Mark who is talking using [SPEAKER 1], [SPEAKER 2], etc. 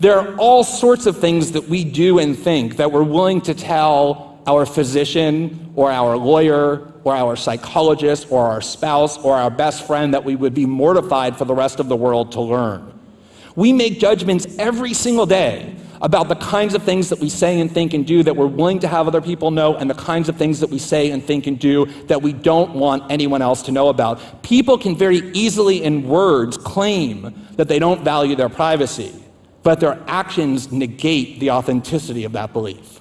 [SPEAKER 1] There are all sorts of things that we do and think that we're willing to tell our physician or our lawyer or our psychologist or our spouse or our best friend that we would be mortified for the rest of the world to learn. We make judgments every single day about the kinds of things that we say and think and do that we're willing to have other people know and the kinds of things that we say and think and do that we don't want anyone else to know about. People can very easily in words claim that they don't value their privacy but their actions negate the authenticity of that belief.